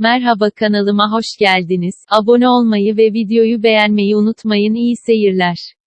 Merhaba kanalıma hoş geldiniz. Abone olmayı ve videoyu beğenmeyi unutmayın. İyi seyirler.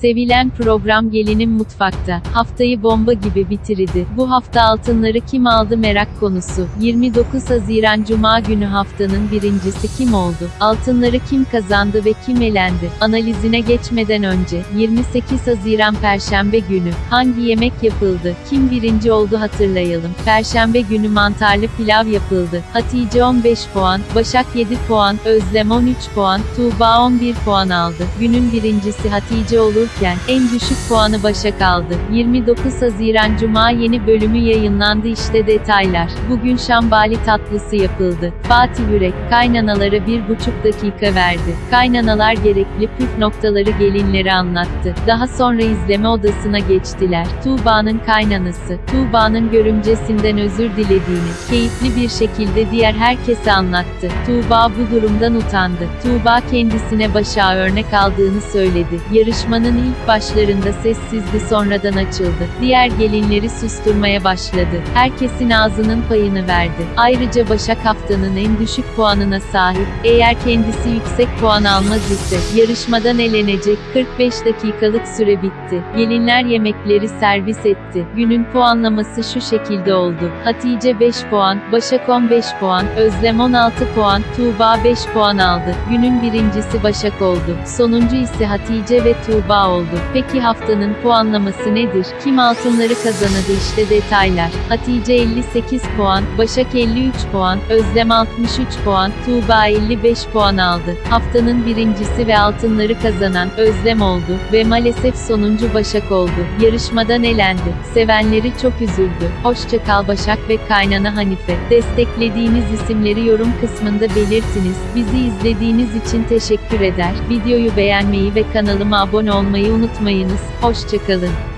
Sevilen program Gelinim Mutfakta. Haftayı bomba gibi bitirdi. Bu hafta altınları kim aldı merak konusu. 29 Haziran Cuma günü haftanın birincisi kim oldu? Altınları kim kazandı ve kim elendi? Analizine geçmeden önce, 28 Haziran Perşembe günü, hangi yemek yapıldı? Kim birinci oldu hatırlayalım. Perşembe günü mantarlı pilav yapıldı. Hatice 15 puan, Başak 7 puan, Özlem 13 puan, Tuğba 11 puan aldı. Günün birincisi Hatice olurken, en düşük puanı Başak aldı. 29 Haziran Cuma yeni bölümü yayınlandı işte detaylar. Bugün şambali tatlısı yapıldı. Fatih Yürek, kaynanalara bir buçuk dakika verdi. Kaynanalar gerekli püf noktaları gelinlere anlattı. Daha sonra izleme odasına geçtiler. Tuğba'nın kaynanası, Tuğba'nın görümcesinden özür dilediğini, keyifli bir şekilde diğer herkese anlattı. Tuğba bu durumdan utandı. Tuğba kendisine Başak'a örnek aldığını söyledi. Yarışmanın ilk başlarında sessizdi sonradan açıldı. Diğer gelinleri susturmaya başladı. Herkesin ağzının payını verdi. Ayrıca Başak haftanın en düşük puanına sahip. Eğer kendisi yüksek puan almaz ise yarışmadan elenecek. 45 dakikalık süre bitti. Gelinler yemekleri servis etti. Günün puanlaması şu şekilde oldu. Hatice 5 puan, Başak 15 puan, Özlem 16 puan, Tuğba 5 puan aldı. Günün birincisi Başak oldu. Sonuncu ise Hatice ve Tuğba oldu. Peki haftanın puanlaması nedir? Kim altınları kazanadı işte detaylar. Hatice 58 puan, Başak 53 puan, Özlem 63 puan, Tuğba 55 puan aldı. Haftanın birincisi ve altınları kazanan Özlem oldu ve maalesef sonuncu Başak oldu. Yarışmadan elendi. Sevenleri çok üzüldü. Hoşça kal Başak ve kaynana Hanife. Desteklediğiniz isimleri yorum kısmında belirtiniz. Bizi izlediğiniz için teşekkür eder. Videoyu beğenmeyi ve kanalıma abone olmayı unutmayınız. Hoşçakalın.